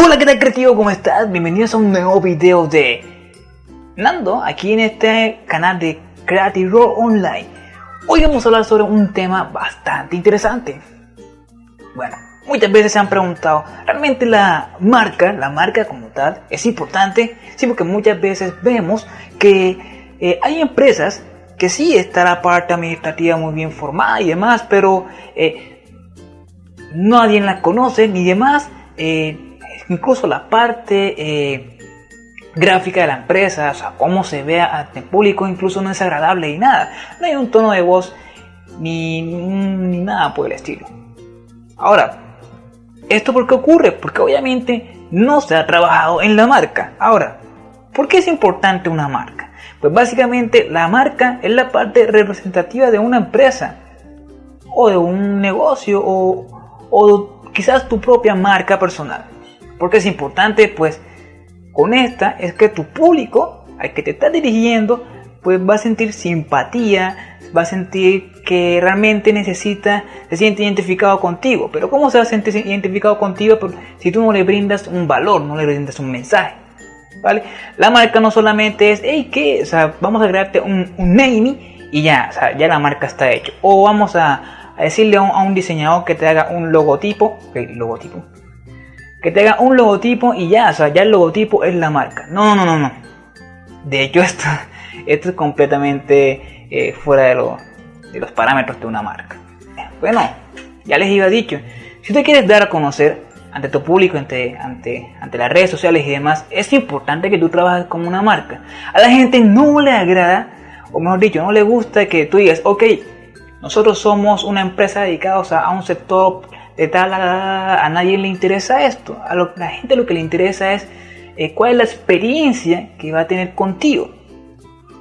Hola, ¿qué tal creativo? ¿Cómo estás? Bienvenidos a un nuevo video de Nando, aquí en este canal de Creative Raw Online. Hoy vamos a hablar sobre un tema bastante interesante. Bueno, muchas veces se han preguntado, ¿realmente la marca, la marca como tal, es importante? Sí, porque muchas veces vemos que eh, hay empresas que sí está la parte administrativa muy bien formada y demás, pero eh, nadie la conoce ni demás. Eh, incluso la parte eh, gráfica de la empresa, o sea, cómo se ve ante público, incluso no es agradable y nada. No hay un tono de voz ni, ni nada por el estilo. Ahora, ¿esto por qué ocurre? Porque obviamente no se ha trabajado en la marca. Ahora, ¿por qué es importante una marca? Pues básicamente la marca es la parte representativa de una empresa o de un negocio o, o quizás tu propia marca personal. Porque es importante, pues, con esta es que tu público al que te estás dirigiendo, pues va a sentir simpatía, va a sentir que realmente necesita, se siente identificado contigo. Pero ¿cómo se va a sentir identificado contigo pues, si tú no le brindas un valor, no le brindas un mensaje? ¿Vale? La marca no solamente es, hey, ¿qué? O sea, vamos a crearte un, un naming y ya, ya la marca está hecha. O vamos a, decirle a un, diseñador que te haga un logotipo, okay, logotipo, que te haga un logotipo y ya, o sea, ya el logotipo es la marca. No, no, no, no. De hecho, esto, esto es completamente eh, fuera de, de los parámetros de una marca. Bueno, ya les iba dicho, si te quieres dar a conocer ante tu público, ante, ante, ante las redes sociales y demás, es importante que tú trabajes como una marca. A la gente no le agrada, o mejor dicho, no le gusta que tú digas, ok, nosotros somos una empresa dedicada a un sector de a, nadie le interesa esto. A la gente lo que le interesa es eh, cuál es la experiencia que va a tener contigo.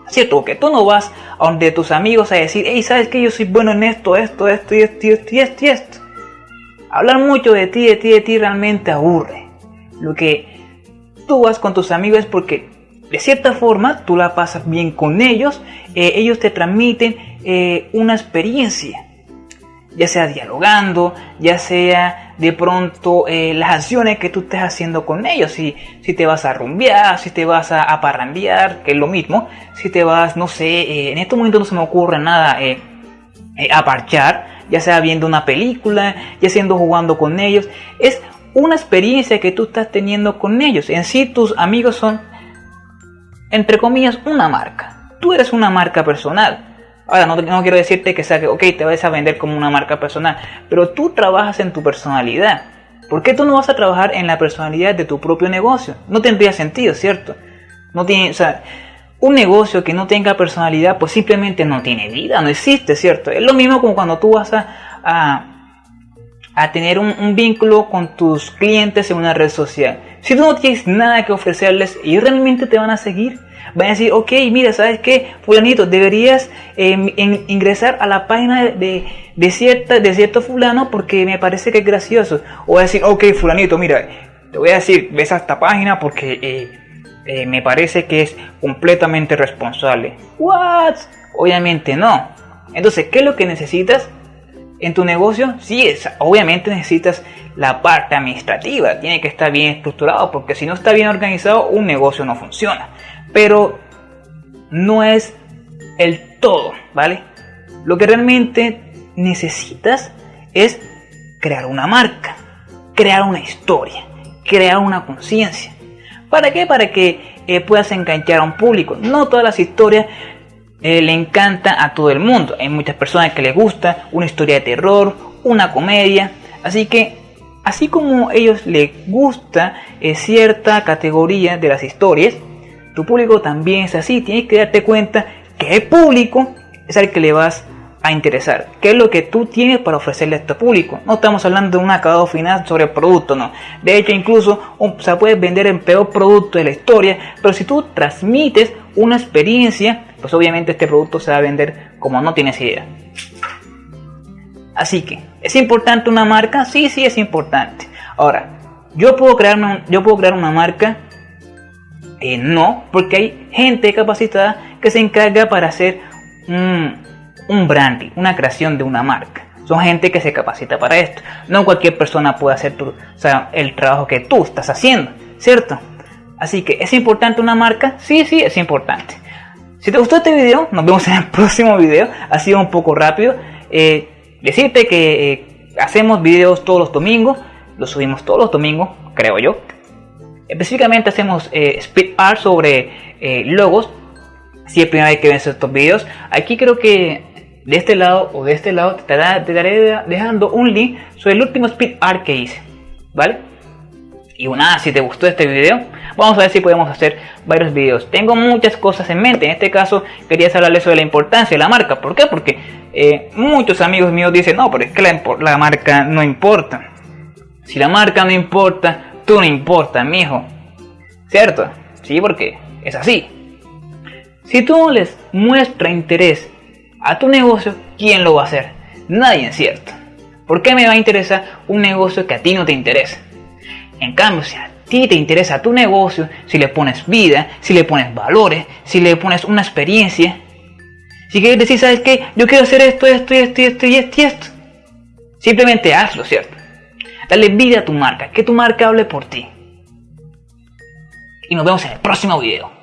¿Cierto? Que tú no vas a donde tus amigos a decir, hey, ¿sabes que yo soy bueno en esto, esto, esto y esto y esto y esto y esto? Hablar mucho de ti, de ti, de ti realmente aburre. Lo que tú vas con tus amigos es porque de cierta forma tú la pasas bien con ellos, eh, ellos te transmiten eh, una experiencia ya sea dialogando, ya sea de pronto eh, las acciones que tú estés haciendo con ellos, si, si te vas a rumbear, si te vas a, a que es lo mismo, si te vas, no sé, eh, en estos momentos no se me ocurre nada, eh, a parchar, ya sea viendo una película, ya siendo jugando con ellos, es una experiencia que tú estás teniendo con ellos, en sí tus amigos son, entre comillas, una marca, tú eres una marca personal, Ahora, no, quiero decirte que sea que, ok, te vas a vender como una marca personal, pero tú trabajas en tu personalidad. ¿Por qué tú no vas a trabajar en la personalidad de tu propio negocio? No tendría sentido, ¿cierto? No tiene, un negocio que no tenga personalidad, pues simplemente no tiene vida, no existe, ¿cierto? Es lo mismo como cuando tú vas a, a, tener un, un, vínculo con tus clientes en una red social. Si tú no tienes nada que ofrecerles, ellos realmente te van a seguir van a decir, ok, mira, ¿sabes qué? Fulanito, deberías em, ingresar a la página de, de, cierta, de cierto fulano porque me parece que es gracioso. O va a decir, ok, fulanito, mira, te voy a decir, ves a esta página porque eh, eh, me parece que es completamente responsable. ¿What? Obviamente no. Entonces, ¿qué es lo que necesitas? En tu negocio, sí, es, obviamente necesitas la parte administrativa, tiene que estar bien estructurado, porque si no está bien organizado, un negocio no funciona pero no es el todo, ¿vale? Lo que realmente necesitas es crear una marca, crear una historia, crear una conciencia. ¿Para qué? Para que eh, puedas enganchar a un público. No todas las historias eh, le encantan a todo el mundo. Hay muchas personas que les gusta una historia de terror, una comedia. Así que, así como a ellos les gusta eh, cierta categoría de las historias, tu público también es así. Tienes que darte cuenta que el público es al que le vas a interesar. ¿Qué es lo que tú tienes para ofrecerle a este público? No estamos hablando de un acabado final sobre el producto, no. De hecho, incluso o sea, puedes vender el peor producto de la historia, pero si tú transmites una experiencia, pues obviamente este producto se va a vender como no tienes idea. Así que, ¿es importante una marca? Sí, sí, es importante. Ahora, yo puedo yo puedo crear una marca eh, no, porque hay gente capacitada que se encarga para hacer un, branding, una creación de una marca. Son gente que se capacita para esto. No cualquier persona puede hacer tu, o sea, el trabajo que tú estás haciendo, ¿cierto? Así que, ¿es importante una marca? Sí, sí, es importante. Si te gustó este video, nos vemos en el próximo video. Ha sido un poco rápido. Eh, decirte que eh, hacemos videos todos los domingos. Los subimos todos los domingos, creo yo. Específicamente hacemos eh, speed art sobre logos. Si es primera vez que ves estos videos. Aquí creo que de este lado o de este lado te, daré dejando un link sobre el último speed art que hice. ¿Vale? Y bueno, si te gustó este video, vamos a ver si podemos hacer varios videos. Tengo muchas cosas en mente. En este caso, quería hablarles sobre la importancia de la marca. ¿Por qué? Porque eh, muchos amigos míos dicen, no, pero es que la, marca no importa. Si la marca no importa, tú no importa, mijo. ¿Cierto? Sí, porque es así. Si tú no les muestras interés a tu negocio, ¿quién lo va a hacer? Nadie, ¿cierto? ¿Por qué me va a interesar un negocio que a ti no te interesa? En cambio, si a ti te interesa tu negocio, si le pones vida, si le pones valores, si le pones una experiencia, si quieres decir, ¿sabes qué? Yo quiero hacer esto, esto, esto, esto esto esto. Simplemente hazlo, ¿cierto? Dale vida a tu marca, que tu marca hable por ti. Y nos vemos en el próximo video.